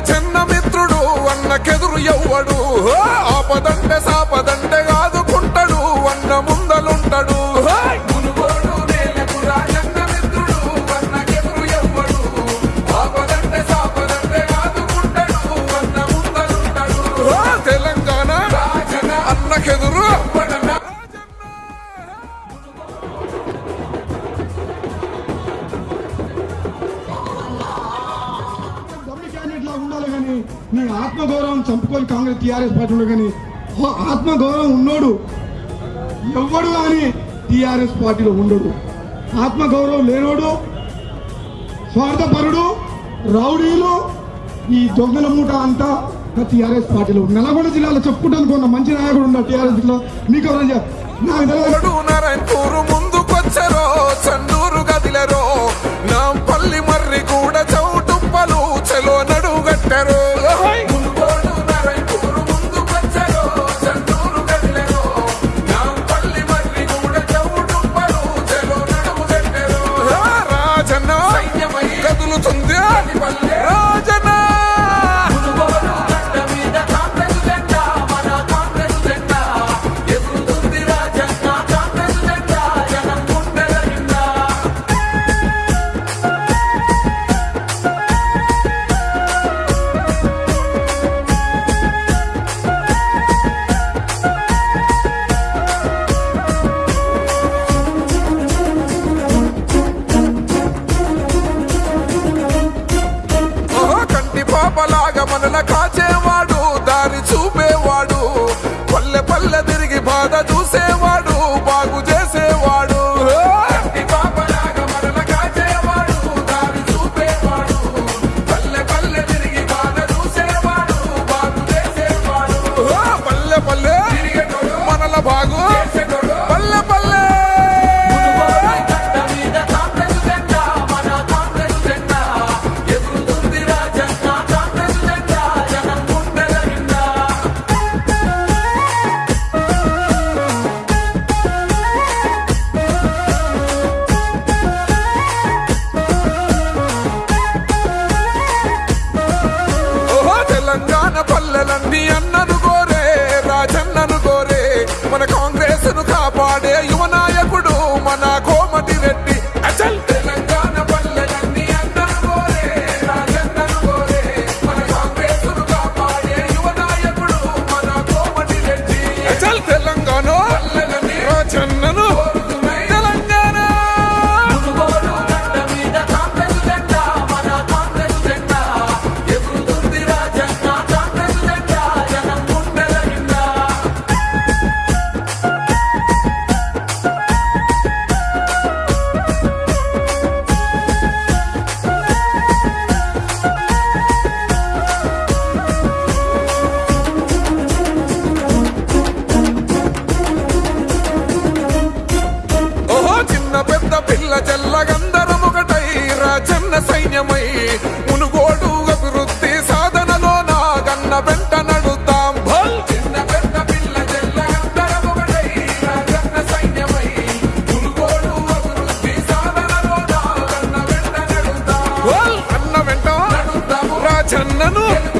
చిన్న మిత్రుడు అన్నకెదురు ఎవ్వడు. ఆపదంటే నేను ఆత్మగౌరవం చంపుకొని కాంగ్రెస్ టీఆర్ఎస్ పార్టీలో కానీ ఆత్మగౌరవం ఉన్నోడు ఎవడు అని టీఆర్ఎస్ పార్టీలో ఉండడు. ఆత్మగౌరవం లేనోడు స్వార్థపరుడు రౌడీలు ఈ దొంగల మూట అంతా టీఆర్ఎస్ పార్టీలో నల్గొండ జిల్లాలో చెప్పుకుంటాను కొన్న మంచి నాయకుడు ఉన్నాడు టీఆర్ఎస్ జిల్లా మీకు ఎవరైనా నాకు కడపలాగా మనల కాచేవాడు. ちゃんなの。